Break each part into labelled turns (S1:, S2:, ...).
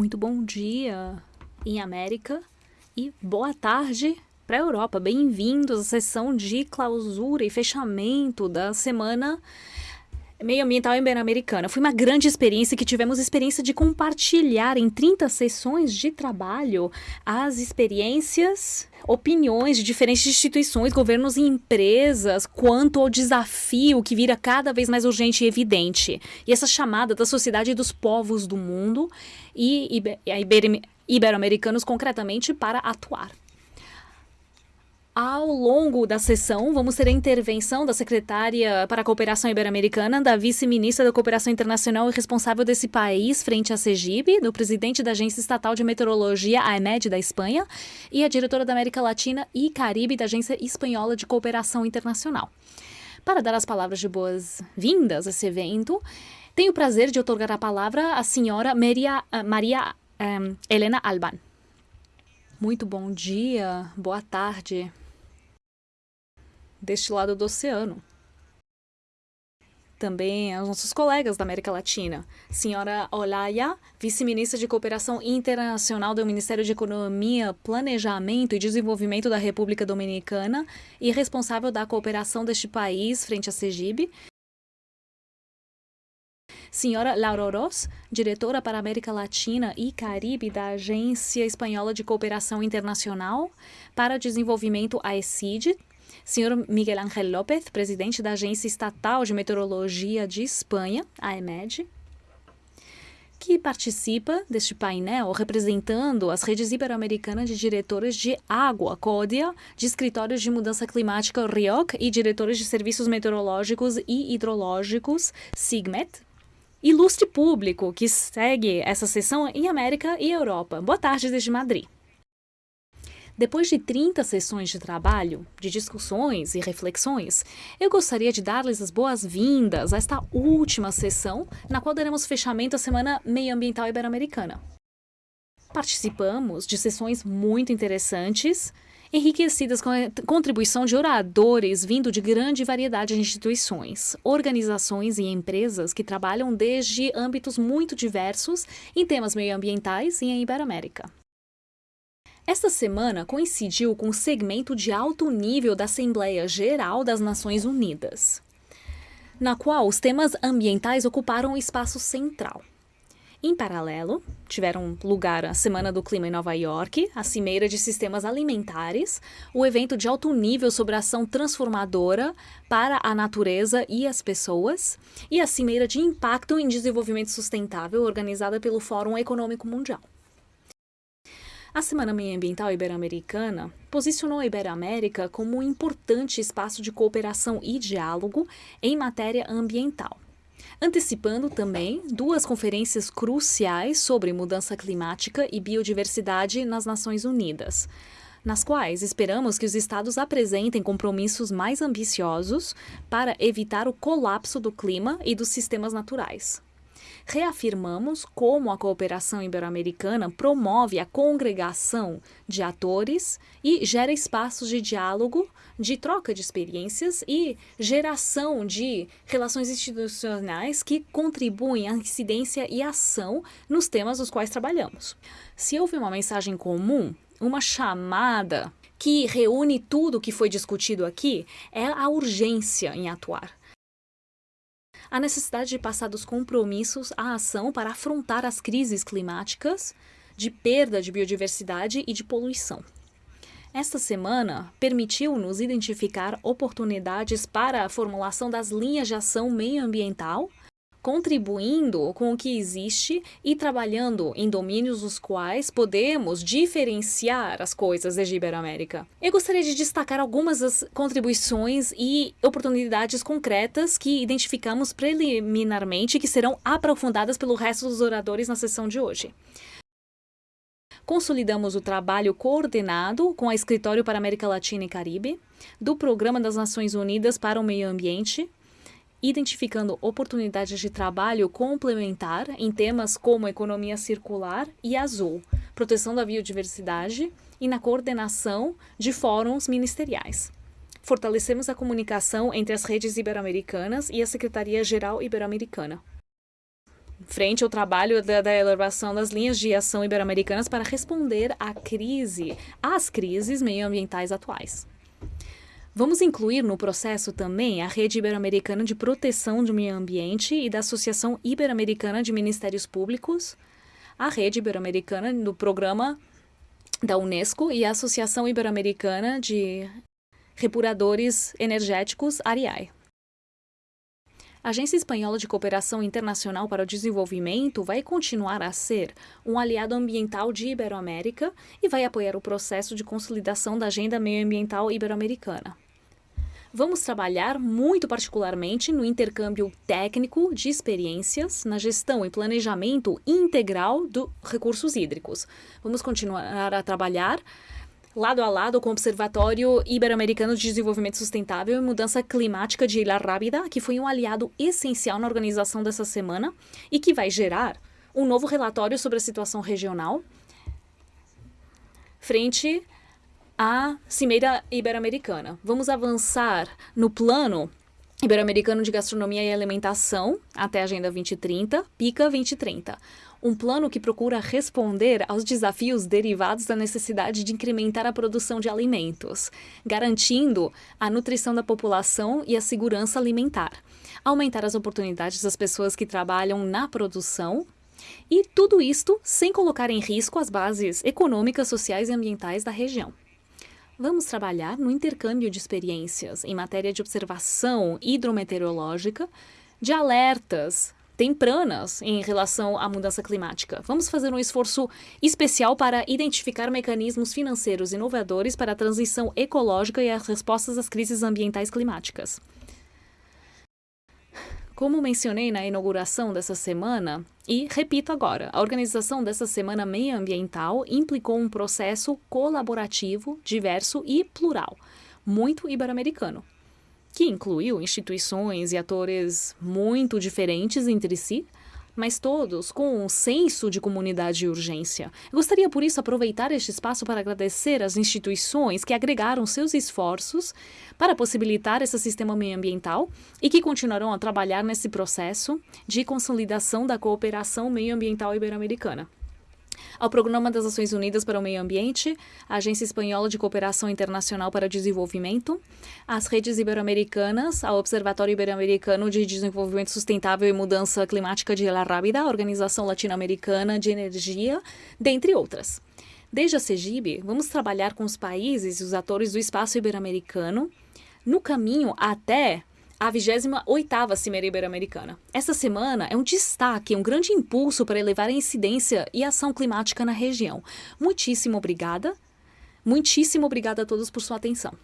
S1: Muito bom dia em América e boa tarde para a Europa. Bem-vindos à sessão de clausura e fechamento da semana meio ambiental ibero-americana. Foi uma grande experiência que tivemos experiência de compartilhar em 30 sessões de trabalho as experiências, opiniões de diferentes instituições, governos e empresas quanto ao desafio que vira cada vez mais urgente e evidente. E essa chamada da sociedade dos povos do mundo e ibero-americanos concretamente para atuar. Ao longo da sessão, vamos ter a intervenção da secretária para a Cooperação Ibero-Americana, da vice-ministra da Cooperação Internacional e responsável desse país frente à CEGIB, do presidente da Agência Estatal de Meteorologia, AEMED, da Espanha, e a diretora da América Latina e Caribe da Agência Espanhola de Cooperação Internacional. Para dar as palavras de boas-vindas a esse evento, tenho o prazer de otorgar a palavra à senhora Maria, uh, Maria um, Helena Alban. Muito bom dia, boa tarde deste lado do oceano. Também aos nossos colegas da América Latina. Senhora Olaya, vice-ministra de Cooperação Internacional do Ministério de Economia, Planejamento e Desenvolvimento da República Dominicana e responsável da cooperação deste país frente à CEGIB. Senhora Laura Oroz, diretora para América Latina e Caribe da Agência Espanhola de Cooperação Internacional para Desenvolvimento AECID, Senhor Miguel Ángel López, presidente da Agência Estatal de Meteorologia de Espanha, AEMED, que participa deste painel representando as redes ibero-americanas de diretores de água, CODIA, de escritórios de mudança climática, RIOC, e diretores de serviços meteorológicos e hidrológicos, SIGMET, ilustre público que segue essa sessão em América e Europa. Boa tarde desde Madrid. Depois de 30 sessões de trabalho, de discussões e reflexões, eu gostaria de dar-lhes as boas-vindas a esta última sessão, na qual daremos fechamento à Semana Meio Ambiental Ibero-Americana. Participamos de sessões muito interessantes, enriquecidas com a contribuição de oradores vindo de grande variedade de instituições, organizações e empresas que trabalham desde âmbitos muito diversos em temas meioambientais e em Iberoamérica. Esta semana coincidiu com o segmento de alto nível da Assembleia Geral das Nações Unidas, na qual os temas ambientais ocuparam o espaço central. Em paralelo, tiveram lugar a Semana do Clima em Nova York, a Cimeira de Sistemas Alimentares, o evento de alto nível sobre ação transformadora para a natureza e as pessoas, e a Cimeira de Impacto em Desenvolvimento Sustentável, organizada pelo Fórum Econômico Mundial. A Semana Ambiental Ibero-Americana posicionou a Iberoamérica como um importante espaço de cooperação e diálogo em matéria ambiental, antecipando também duas conferências cruciais sobre mudança climática e biodiversidade nas Nações Unidas, nas quais esperamos que os estados apresentem compromissos mais ambiciosos para evitar o colapso do clima e dos sistemas naturais reafirmamos como a cooperação ibero-americana promove a congregação de atores e gera espaços de diálogo, de troca de experiências e geração de relações institucionais que contribuem à incidência e ação nos temas dos quais trabalhamos. Se houve uma mensagem comum, uma chamada que reúne tudo o que foi discutido aqui, é a urgência em atuar a necessidade de passar dos compromissos à ação para afrontar as crises climáticas, de perda de biodiversidade e de poluição. Esta semana permitiu-nos identificar oportunidades para a formulação das linhas de ação meioambiental contribuindo com o que existe e trabalhando em domínios dos quais podemos diferenciar as coisas desde Iberoamérica. Eu gostaria de destacar algumas das contribuições e oportunidades concretas que identificamos preliminarmente e que serão aprofundadas pelo resto dos oradores na sessão de hoje. Consolidamos o trabalho coordenado com a Escritório para América Latina e Caribe, do Programa das Nações Unidas para o Meio Ambiente, identificando oportunidades de trabalho complementar em temas como economia circular e azul, proteção da biodiversidade e na coordenação de fóruns ministeriais. Fortalecemos a comunicação entre as redes ibero-americanas e a Secretaria-Geral Ibero-Americana. frente ao trabalho da, da elaboração das linhas de ação ibero-americanas para responder à crise, às crises meioambientais atuais. Vamos incluir no processo também a Rede Ibero-Americana de Proteção do Meio Ambiente e da Associação Ibero-Americana de Ministérios Públicos, a Rede Ibero-Americana do Programa da Unesco e a Associação Ibero-Americana de Repuradores Energéticos, ARIAI. A Agência Espanhola de Cooperação Internacional para o Desenvolvimento vai continuar a ser um aliado ambiental de Iberoamérica e vai apoiar o processo de consolidação da agenda meioambiental ibero-americana. Vamos trabalhar muito particularmente no intercâmbio técnico de experiências na gestão e planejamento integral dos recursos hídricos. Vamos continuar a trabalhar lado a lado com o Observatório Ibero-Americano de Desenvolvimento Sustentável e Mudança Climática de Ilha Rábida, que foi um aliado essencial na organização dessa semana e que vai gerar um novo relatório sobre a situação regional frente à Cimeira Ibero-Americana. Vamos avançar no plano Ibero-Americano de Gastronomia e Alimentação até a Agenda 2030, PICA 2030 um plano que procura responder aos desafios derivados da necessidade de incrementar a produção de alimentos, garantindo a nutrição da população e a segurança alimentar, aumentar as oportunidades das pessoas que trabalham na produção e tudo isto sem colocar em risco as bases econômicas, sociais e ambientais da região. Vamos trabalhar no intercâmbio de experiências em matéria de observação hidrometeorológica, de alertas tempranas em relação à mudança climática. Vamos fazer um esforço especial para identificar mecanismos financeiros inovadores para a transição ecológica e as respostas às crises ambientais climáticas. Como mencionei na inauguração dessa semana, e repito agora, a organização dessa Semana Meioambiental implicou um processo colaborativo, diverso e plural, muito ibero-americano que incluiu instituições e atores muito diferentes entre si, mas todos com um senso de comunidade e urgência. Eu gostaria, por isso, aproveitar este espaço para agradecer às instituições que agregaram seus esforços para possibilitar esse sistema meioambiental e que continuarão a trabalhar nesse processo de consolidação da cooperação meioambiental ibero-americana ao Programa das Nações Unidas para o Meio Ambiente, a Agência Espanhola de Cooperação Internacional para Desenvolvimento, as redes ibero-americanas, ao Observatório Ibero-Americano de Desenvolvimento Sustentável e Mudança Climática de La Rábida, a Organização Latino-Americana de Energia, dentre outras. Desde a CEGIB, vamos trabalhar com os países e os atores do espaço ibero-americano no caminho até a 28ª Cimeira Ibero-Americana. Essa semana é um destaque, um grande impulso para elevar a incidência e ação climática na região. Muitíssimo obrigada. Muitíssimo obrigada a todos por sua atenção.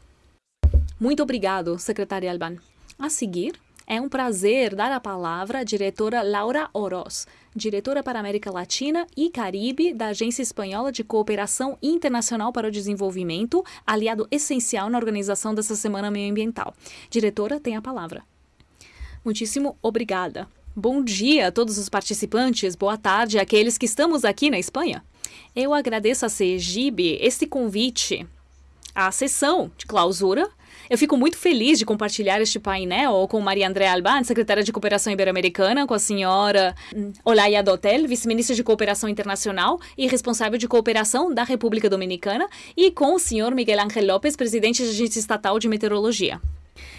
S1: Muito obrigado, secretária Alban. A seguir, é um prazer dar a palavra à diretora Laura Oroz, diretora para América Latina e Caribe da Agência Espanhola de Cooperação Internacional para o Desenvolvimento, aliado essencial na organização dessa Semana Meioambiental. Diretora, tem a palavra. Muitíssimo obrigada. Bom dia a todos os participantes, boa tarde àqueles que estamos aqui na Espanha. Eu agradeço a CEGIB este convite à sessão de clausura eu fico muito feliz de compartilhar este painel com Maria Andréa Alban, secretária de Cooperação Ibero-Americana, com a senhora hum, Olaya Dotel, vice-ministra de Cooperação Internacional e responsável de cooperação da República Dominicana, e com o senhor Miguel Ángel López, presidente da Agência Estatal de Meteorologia.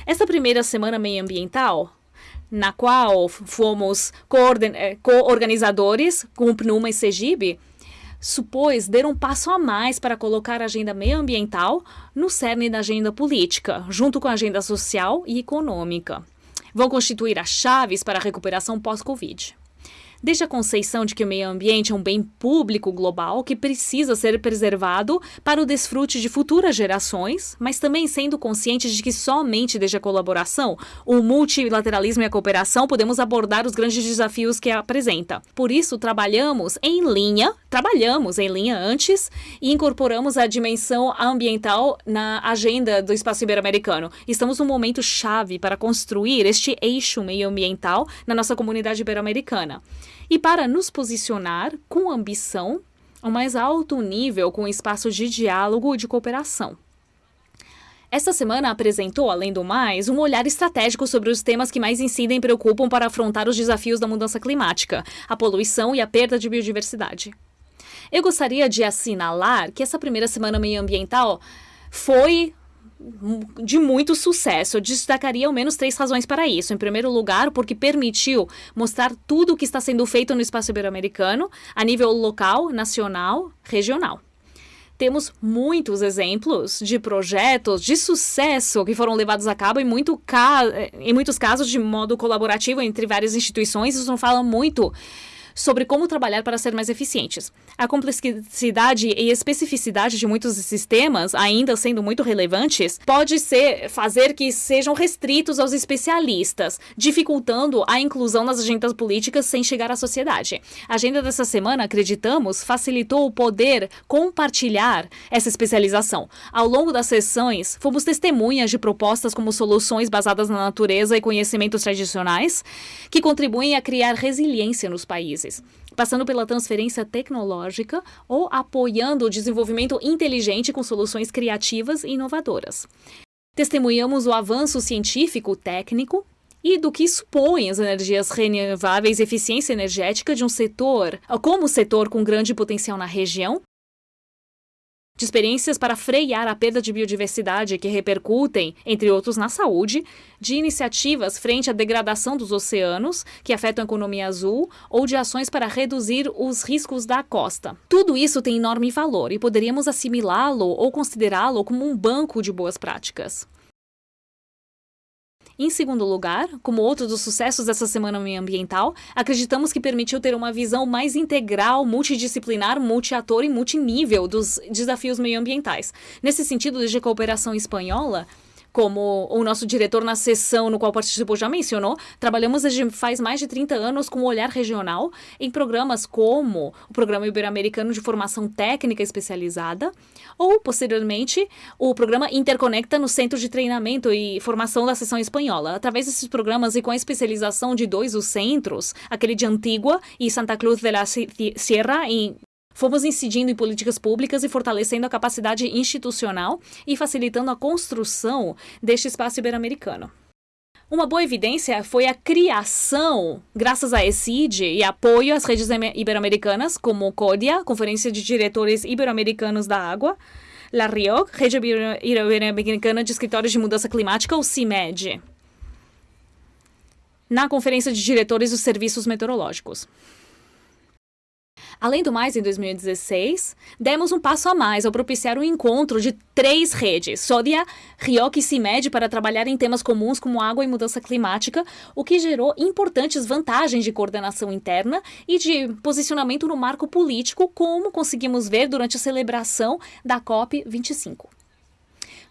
S1: Esta primeira semana meioambiental na qual fomos eh, co-organizadores com o PNUMA e Segibe, supôs dar um passo a mais para colocar a agenda meioambiental no cerne da agenda política, junto com a agenda social e econômica. Vão constituir as chaves para a recuperação pós-Covid desde a conceição de que o meio ambiente é um bem público global que precisa ser preservado para o desfrute de futuras gerações, mas também sendo conscientes de que somente desde a colaboração, o multilateralismo e a cooperação podemos abordar os grandes desafios que apresenta. Por isso, trabalhamos em linha, trabalhamos em linha antes e incorporamos a dimensão ambiental na agenda do espaço ibero-americano. Estamos num momento chave para construir este eixo meio-ambiental na nossa comunidade ibero-americana e para nos posicionar com ambição ao mais alto nível com espaços de diálogo e de cooperação. Esta semana apresentou, além do mais, um olhar estratégico sobre os temas que mais incidem e preocupam para afrontar os desafios da mudança climática, a poluição e a perda de biodiversidade. Eu gostaria de assinalar que essa primeira semana meioambiental foi de muito sucesso. Eu destacaria ao menos três razões para isso. Em primeiro lugar, porque permitiu mostrar tudo o que está sendo feito no espaço ibero-americano, a nível local, nacional, regional. Temos muitos exemplos de projetos de sucesso que foram levados a cabo em, muito em muitos casos de modo colaborativo entre várias instituições. Isso não fala muito sobre como trabalhar para ser mais eficientes. A complexidade e especificidade de muitos sistemas, ainda sendo muito relevantes, pode ser fazer que sejam restritos aos especialistas, dificultando a inclusão nas agendas políticas sem chegar à sociedade. A agenda dessa semana, acreditamos, facilitou o poder compartilhar essa especialização. Ao longo das sessões, fomos testemunhas de propostas como soluções basadas na natureza e conhecimentos tradicionais, que contribuem a criar resiliência nos países passando pela transferência tecnológica ou apoiando o desenvolvimento inteligente com soluções criativas e inovadoras. Testemunhamos o avanço científico, técnico e do que supõem as energias renováveis e eficiência energética de um setor, como setor com grande potencial na região, de experiências para frear a perda de biodiversidade que repercutem, entre outros, na saúde, de iniciativas frente à degradação dos oceanos, que afetam a economia azul, ou de ações para reduzir os riscos da costa. Tudo isso tem enorme valor e poderíamos assimilá-lo ou considerá-lo como um banco de boas práticas. Em segundo lugar, como outro dos sucessos dessa semana ambiental, acreditamos que permitiu ter uma visão mais integral, multidisciplinar, multiator e multinível dos desafios meioambientais. Nesse sentido, desde a cooperação espanhola, como o nosso diretor na sessão no qual participou já mencionou, trabalhamos desde faz mais de 30 anos com um olhar regional em programas como o Programa Ibero-Americano de Formação Técnica Especializada ou, posteriormente, o programa Interconecta no Centro de Treinamento e Formação da Seção Espanhola. Através desses programas e com a especialização de dois dos centros, aquele de Antigua e Santa Cruz de la Sierra, em Fomos incidindo em políticas públicas e fortalecendo a capacidade institucional e facilitando a construção deste espaço ibero-americano. Uma boa evidência foi a criação, graças a ECID e apoio às redes ibero-americanas, como CODIA, Conferência de Diretores Ibero-Americanos da Água, La RIOC, Rede Ibero-Americana de Escritórios de Mudança Climática, ou CIMED, na Conferência de Diretores dos Serviços Meteorológicos. Além do mais, em 2016, demos um passo a mais ao propiciar o um encontro de três redes, Sodia, Rioc e CIMED, para trabalhar em temas comuns como água e mudança climática, o que gerou importantes vantagens de coordenação interna e de posicionamento no marco político, como conseguimos ver durante a celebração da COP25.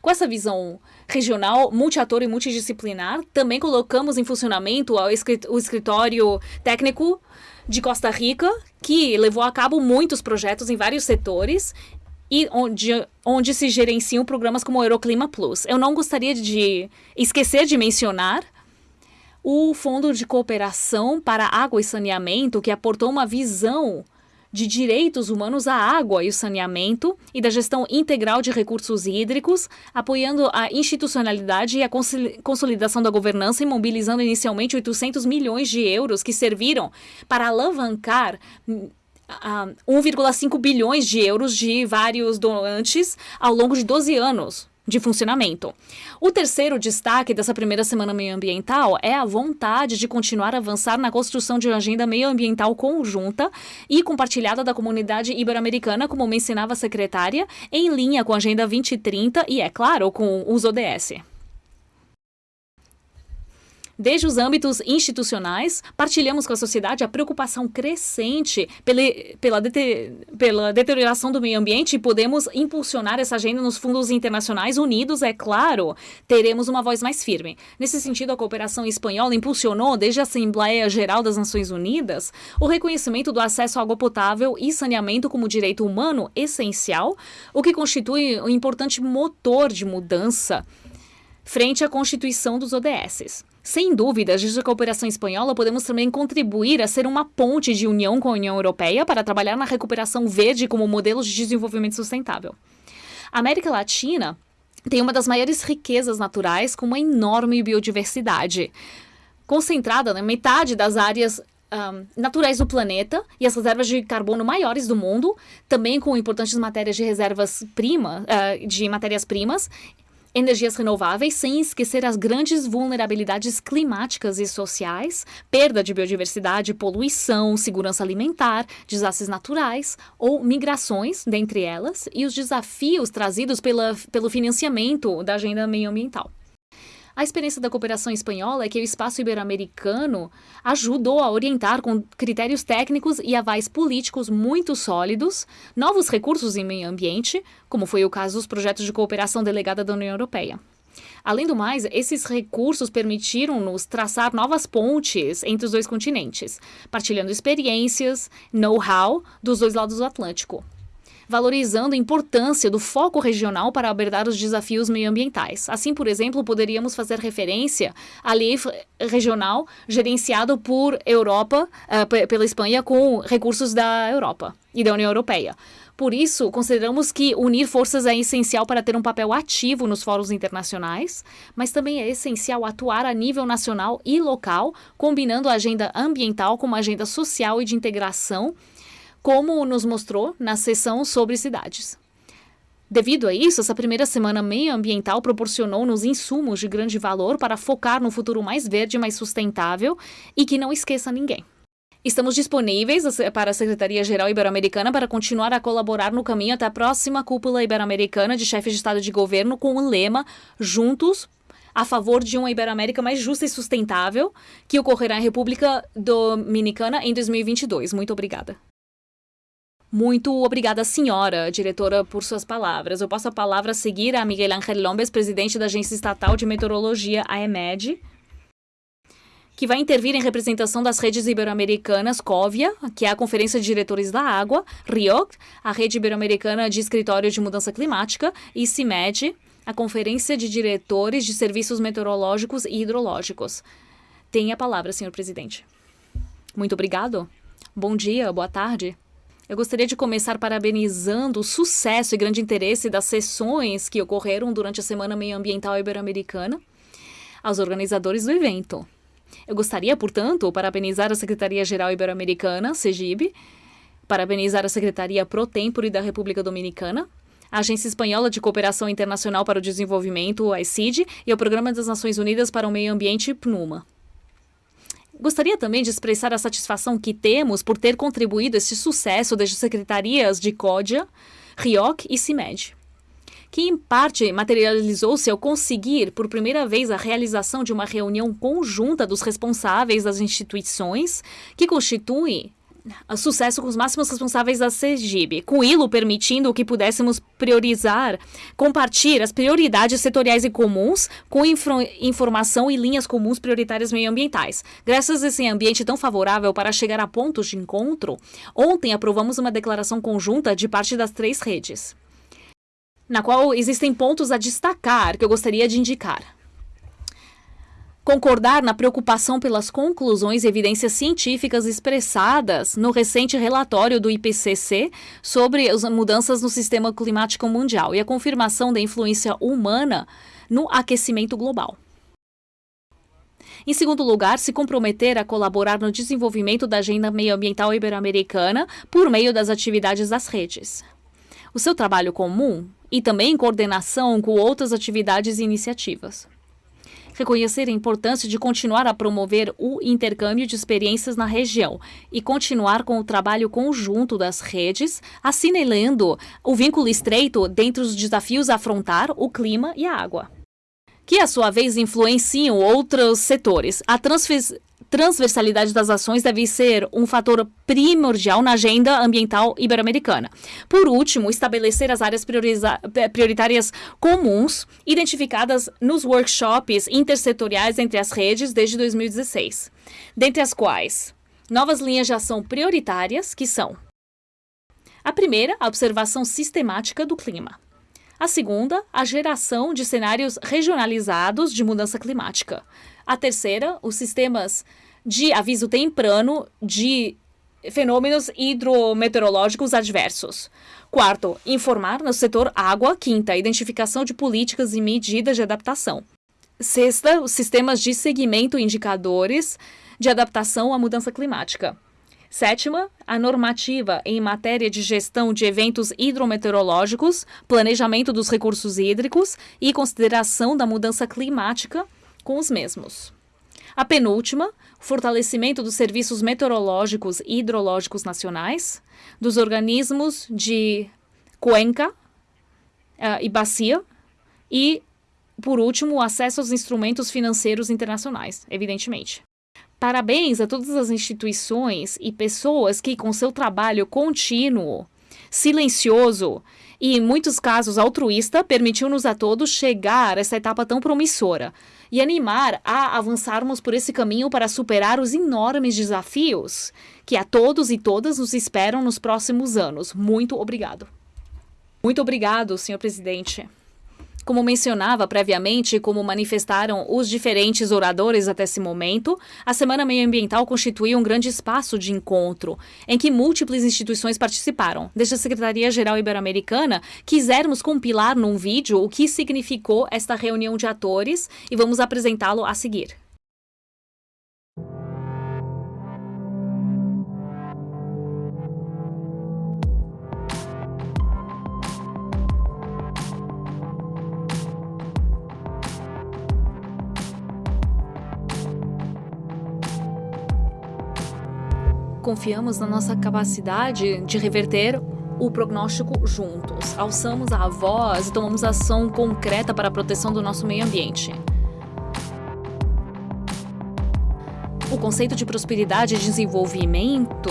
S1: Com essa visão regional, multiator e multidisciplinar, também colocamos em funcionamento o escritório técnico de Costa Rica, que levou a cabo muitos projetos em vários setores e onde, onde se gerenciam programas como o Euroclima Plus. Eu não gostaria de esquecer de mencionar o Fundo de Cooperação para Água e Saneamento, que aportou uma visão de direitos humanos à água e o saneamento e da gestão integral de recursos hídricos, apoiando a institucionalidade e a consolidação da governança e mobilizando inicialmente 800 milhões de euros que serviram para alavancar uh, hum, 1,5 bilhões de euros de vários doantes ao longo de 12 anos de funcionamento. O terceiro destaque dessa primeira semana meioambiental é a vontade de continuar a avançar na construção de uma agenda meioambiental conjunta e compartilhada da comunidade ibero-americana, como mencionava a secretária, em linha com a Agenda 2030 e, é claro, com os ODS. Desde os âmbitos institucionais, partilhamos com a sociedade a preocupação crescente pela, pela, pela deterioração do meio ambiente e podemos impulsionar essa agenda nos fundos internacionais unidos, é claro, teremos uma voz mais firme. Nesse sentido, a cooperação espanhola impulsionou, desde a Assembleia Geral das Nações Unidas, o reconhecimento do acesso à água potável e saneamento como direito humano essencial, o que constitui um importante motor de mudança frente à constituição dos ODSs. Sem dúvida, desde a cooperação espanhola, podemos também contribuir a ser uma ponte de união com a União Europeia para trabalhar na recuperação verde como modelo de desenvolvimento sustentável. A América Latina tem uma das maiores riquezas naturais com uma enorme biodiversidade, concentrada na metade das áreas um, naturais do planeta e as reservas de carbono maiores do mundo, também com importantes matérias de reservas prima, uh, de matérias-primas, energias renováveis, sem esquecer as grandes vulnerabilidades climáticas e sociais, perda de biodiversidade, poluição, segurança alimentar, desastres naturais ou migrações, dentre elas, e os desafios trazidos pela, pelo financiamento da agenda meioambiental. A experiência da cooperação espanhola é que o espaço ibero-americano ajudou a orientar com critérios técnicos e avais políticos muito sólidos novos recursos em meio ambiente, como foi o caso dos projetos de cooperação delegada da União Europeia. Além do mais, esses recursos permitiram-nos traçar novas pontes entre os dois continentes, partilhando experiências, know-how dos dois lados do Atlântico valorizando a importância do foco regional para abordar os desafios meioambientais. Assim, por exemplo, poderíamos fazer referência à lei regional gerenciado por Europa, uh, pela Espanha, com recursos da Europa e da União Europeia. Por isso, consideramos que unir forças é essencial para ter um papel ativo nos fóruns internacionais, mas também é essencial atuar a nível nacional e local, combinando a agenda ambiental com uma agenda social e de integração como nos mostrou na sessão sobre cidades. Devido a isso, essa primeira semana meioambiental proporcionou-nos insumos de grande valor para focar no futuro mais verde e mais sustentável e que não esqueça ninguém. Estamos disponíveis para a Secretaria-Geral Ibero-Americana para continuar a colaborar no caminho até a próxima cúpula ibero-americana de chefes de Estado de governo com o lema Juntos a favor de uma Ibero-América mais justa e sustentável, que ocorrerá em República Dominicana em 2022. Muito obrigada. Muito obrigada, senhora diretora, por suas palavras. Eu passo a palavra a seguir a Miguel Ángel Lombes, presidente da Agência Estatal de Meteorologia, AEMED, que vai intervir em representação das redes ibero-americanas COVIA, que é a Conferência de Diretores da Água, RIOC, a Rede Ibero-Americana de Escritório de Mudança Climática, e CIMED, a Conferência de Diretores de Serviços Meteorológicos e Hidrológicos. Tem a palavra, senhor presidente. Muito obrigado. Bom dia, boa tarde. Eu gostaria de começar parabenizando o sucesso e grande interesse das sessões que ocorreram durante a Semana Meioambiental Ibero-Americana aos organizadores do evento. Eu gostaria, portanto, parabenizar a Secretaria-Geral Ibero-Americana, SEGIB, parabenizar a Secretaria Pro Tempore da República Dominicana, a Agência Espanhola de Cooperação Internacional para o Desenvolvimento, a ECID, e o Programa das Nações Unidas para o Meio Ambiente, PNUMA. Gostaria também de expressar a satisfação que temos por ter contribuído a este sucesso das secretarias de CODIA, RIOC e CIMED, que em parte materializou-se ao conseguir, por primeira vez, a realização de uma reunião conjunta dos responsáveis das instituições que constituem sucesso com os máximos responsáveis da CEGIB, com ILO permitindo que pudéssemos priorizar, compartilhar as prioridades setoriais e comuns com informação e linhas comuns prioritárias meioambientais. Graças a esse ambiente tão favorável para chegar a pontos de encontro, ontem aprovamos uma declaração conjunta de parte das três redes, na qual existem pontos a destacar que eu gostaria de indicar concordar na preocupação pelas conclusões e evidências científicas expressadas no recente relatório do IPCC sobre as mudanças no sistema climático mundial e a confirmação da influência humana no aquecimento global. Em segundo lugar, se comprometer a colaborar no desenvolvimento da agenda meioambiental ibero-americana por meio das atividades das redes. O seu trabalho comum e também em coordenação com outras atividades e iniciativas reconhecer a importância de continuar a promover o intercâmbio de experiências na região e continuar com o trabalho conjunto das redes, assinalando o vínculo estreito dentre os desafios a afrontar o clima e a água que, à sua vez, influenciam outros setores. A transversalidade das ações deve ser um fator primordial na agenda ambiental ibero-americana. Por último, estabelecer as áreas prioritárias comuns identificadas nos workshops intersetoriais entre as redes desde 2016, dentre as quais novas linhas de ação prioritárias, que são a primeira, a observação sistemática do clima. A segunda, a geração de cenários regionalizados de mudança climática. A terceira, os sistemas de aviso temprano de fenômenos hidrometeorológicos adversos. Quarto, informar no setor água. Quinta, identificação de políticas e medidas de adaptação. Sexta, os sistemas de segmento indicadores de adaptação à mudança climática. Sétima, a normativa em matéria de gestão de eventos hidrometeorológicos, planejamento dos recursos hídricos e consideração da mudança climática com os mesmos. A penúltima, fortalecimento dos serviços meteorológicos e hidrológicos nacionais, dos organismos de cuenca uh, e bacia e, por último, o acesso aos instrumentos financeiros internacionais, evidentemente. Parabéns a todas as instituições e pessoas que, com seu trabalho contínuo, silencioso e, em muitos casos, altruísta, permitiu-nos a todos chegar a essa etapa tão promissora e animar a avançarmos por esse caminho para superar os enormes desafios que a todos e todas nos esperam nos próximos anos. Muito obrigado. Muito obrigado, senhor presidente. Como mencionava previamente, como manifestaram os diferentes oradores até esse momento, a Semana Meioambiental constitui um grande espaço de encontro, em que múltiplas instituições participaram. Desde a Secretaria-Geral Ibero-Americana, quisermos compilar num vídeo o que significou esta reunião de atores e vamos apresentá-lo a seguir. Confiamos na nossa capacidade de reverter o prognóstico juntos. Alçamos a voz e tomamos ação concreta para a proteção do nosso meio ambiente. O conceito de prosperidade e desenvolvimento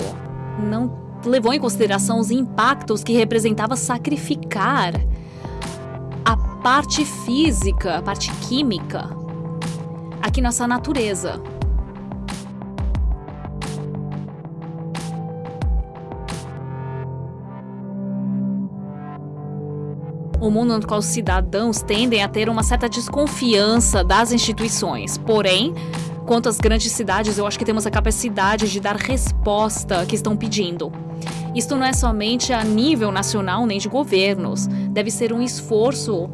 S1: não levou em consideração os impactos que representava sacrificar a parte física, a parte química, aqui nossa natureza. O mundo no qual os cidadãos tendem a ter uma certa desconfiança das instituições. Porém, quanto às grandes cidades, eu acho que temos a capacidade de dar resposta que estão pedindo. Isto não é somente a nível nacional nem de governos, deve ser um esforço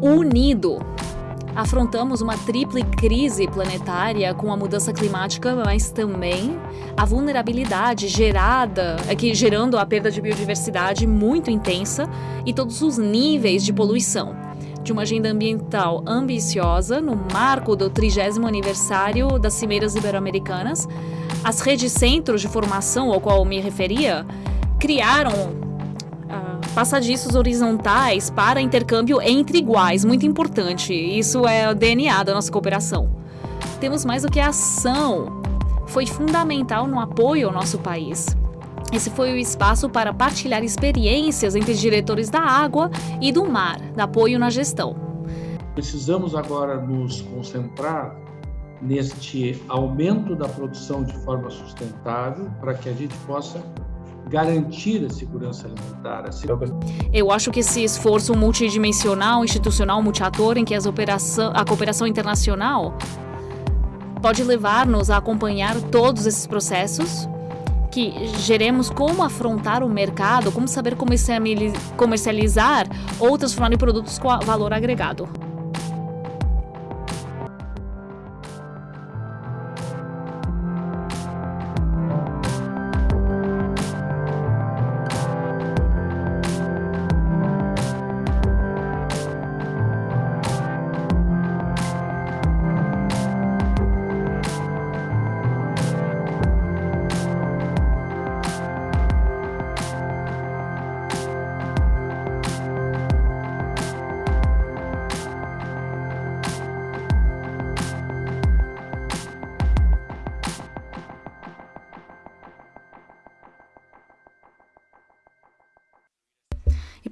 S1: unido afrontamos uma triple crise planetária com a mudança climática, mas também a vulnerabilidade gerada, aqui gerando a perda de biodiversidade muito intensa e todos os níveis de poluição. De uma agenda ambiental ambiciosa, no marco do 30 aniversário das Cimeiras Ibero-Americanas, as redes centros de formação ao qual me referia criaram passadiços horizontais para intercâmbio entre iguais, muito importante. Isso é o DNA da nossa cooperação. Temos mais do que a ação. Foi fundamental no apoio ao nosso país. Esse foi o espaço para partilhar experiências entre diretores da água e do mar, de apoio na gestão.
S2: Precisamos agora nos concentrar neste aumento da produção de forma sustentável para que a gente possa garantir a segurança alimentar. A segurança...
S1: Eu acho que esse esforço multidimensional, institucional, multiator, em que as operação, a cooperação internacional pode levar-nos a acompanhar todos esses processos, que geremos como afrontar o mercado, como saber comercializar ou transformar em produtos com valor agregado.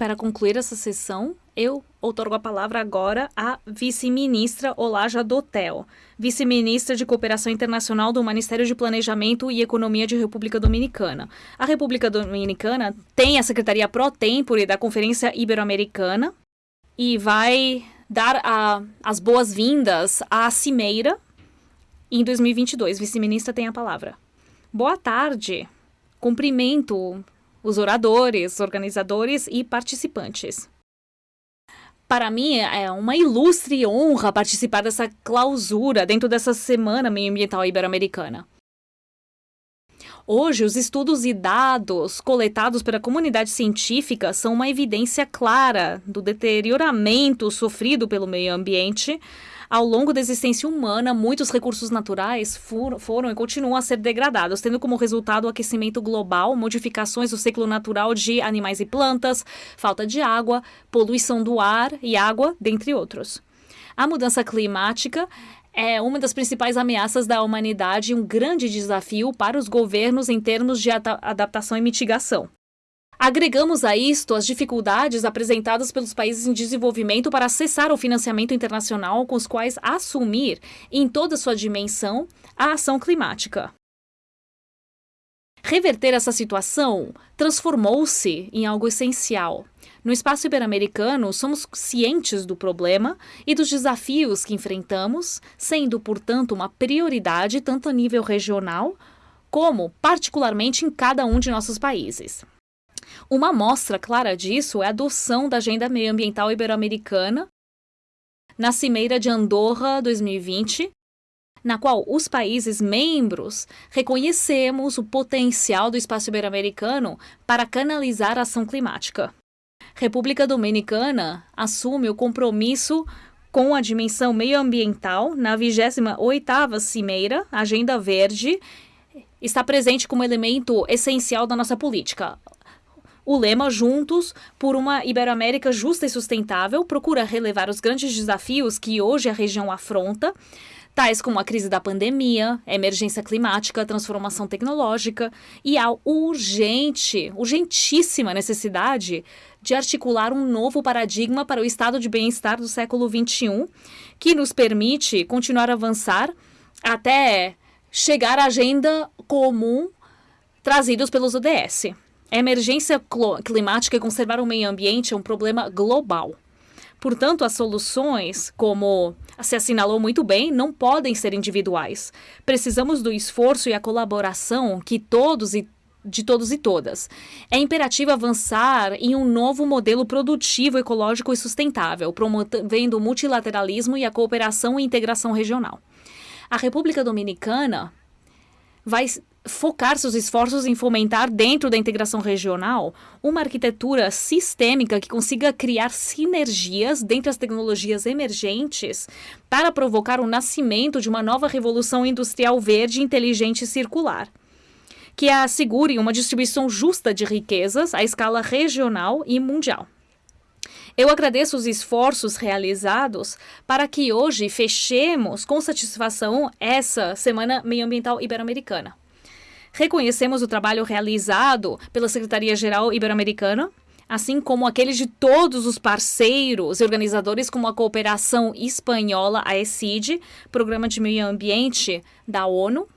S1: Para concluir essa sessão, eu outorgo a palavra agora à vice-ministra Olaja Dotel, vice-ministra de Cooperação Internacional do Ministério de Planejamento e Economia de República Dominicana. A República Dominicana tem a Secretaria Pro Tempore da Conferência Ibero-Americana e vai dar a, as boas-vindas à Cimeira em 2022. Vice-ministra tem a palavra. Boa tarde Cumprimento os oradores, organizadores e participantes. Para mim é uma ilustre honra participar dessa clausura dentro dessa Semana Meio Ambiental Ibero-Americana. Hoje, os estudos e dados coletados pela comunidade científica são uma evidência clara do deterioramento sofrido pelo meio ambiente ao longo da existência humana, muitos recursos naturais for, foram e continuam a ser degradados, tendo como resultado o aquecimento global, modificações do ciclo natural de animais e plantas, falta de água, poluição do ar e água, dentre outros. A mudança climática é uma das principais ameaças da humanidade e um grande desafio para os governos em termos de adaptação e mitigação. Agregamos a isto as dificuldades apresentadas pelos países em desenvolvimento para acessar o financiamento internacional com os quais assumir, em toda sua dimensão, a ação climática. Reverter essa situação transformou-se em algo essencial. No espaço ibero-americano, somos cientes do problema e dos desafios que enfrentamos, sendo, portanto, uma prioridade tanto a nível regional como, particularmente, em cada um de nossos países. Uma amostra clara disso é a adoção da Agenda Meioambiental Ibero-Americana na Cimeira de Andorra 2020, na qual os países membros reconhecemos o potencial do espaço ibero-americano para canalizar a ação climática. República Dominicana assume o compromisso com a dimensão meioambiental na 28ª Cimeira Agenda Verde, está presente como elemento essencial da nossa política o lema Juntos por uma Iberoamérica Justa e Sustentável procura relevar os grandes desafios que hoje a região afronta, tais como a crise da pandemia, emergência climática, transformação tecnológica e a urgente, urgentíssima necessidade de articular um novo paradigma para o estado de bem-estar do século XXI, que nos permite continuar a avançar até chegar à agenda comum trazidos pelos ODS. Emergência climática e conservar o meio ambiente é um problema global. Portanto, as soluções, como se assinalou muito bem, não podem ser individuais. Precisamos do esforço e a colaboração que todos e de todos e todas. É imperativo avançar em um novo modelo produtivo, ecológico e sustentável, promovendo o multilateralismo e a cooperação e integração regional. A República Dominicana vai focar seus esforços em fomentar, dentro da integração regional, uma arquitetura sistêmica que consiga criar sinergias dentre as tecnologias emergentes para provocar o nascimento de uma nova revolução industrial verde, inteligente e circular. Que assegure uma distribuição justa de riquezas à escala regional e mundial. Eu agradeço os esforços realizados para que hoje fechemos com satisfação essa Semana Meioambiental Ibero-Americana. Reconhecemos o trabalho realizado pela Secretaria-Geral Ibero-Americana, assim como aqueles de todos os parceiros e organizadores, como a Cooperação Espanhola, a ECID, Programa de Meio Ambiente da ONU,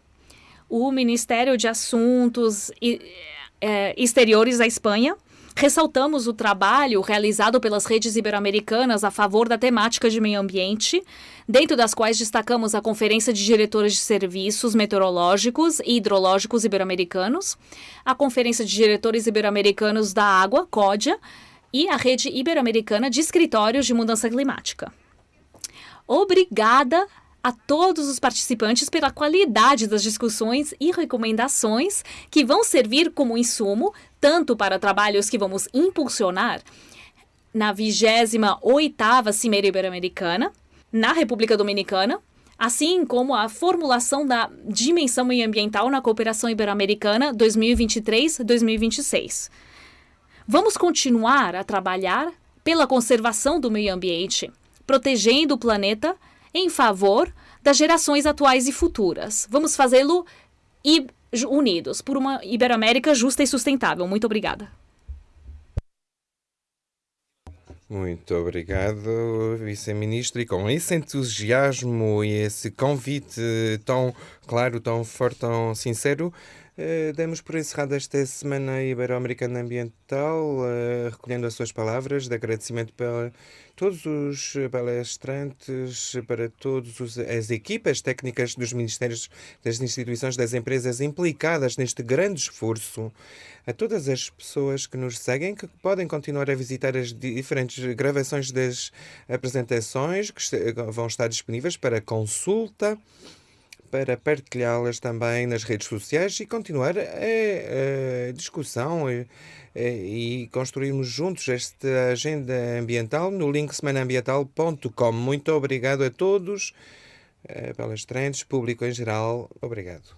S1: o Ministério de Assuntos é, Exteriores da Espanha, Ressaltamos o trabalho realizado pelas redes ibero-americanas a favor da temática de meio ambiente, dentro das quais destacamos a Conferência de Diretores de Serviços Meteorológicos e Hidrológicos Ibero-Americanos, a Conferência de Diretores Ibero-Americanos da Água, CODIA, e a Rede Ibero-Americana de Escritórios de Mudança Climática. Obrigada a todos os participantes pela qualidade das discussões e recomendações que vão servir como insumo tanto para trabalhos que vamos impulsionar na 28ª Cimeira Ibero-Americana, na República Dominicana, assim como a formulação da dimensão ambiental na cooperação ibero-americana 2023-2026. Vamos continuar a trabalhar pela conservação do meio ambiente, protegendo o planeta em favor das gerações atuais e futuras. Vamos fazê-lo unidos por uma Iberoamérica justa e sustentável. Muito obrigada.
S3: Muito obrigado, Vice-Ministro. E com esse entusiasmo e esse convite tão claro, tão forte, tão sincero, Uh, damos por encerrada esta Semana Ibero-Americana Ambiental, uh, recolhendo as suas palavras de agradecimento para todos os palestrantes, para todas as equipas técnicas dos ministérios, das instituições, das empresas implicadas neste grande esforço, a todas as pessoas que nos seguem, que podem continuar a visitar as diferentes gravações das apresentações que vão estar disponíveis para consulta para partilhá-las também nas redes sociais e continuar a, a discussão e, construirmos juntos esta agenda ambiental no link semanaambiental.com. Muito obrigado a todos, palestrantes, público em geral. Obrigado.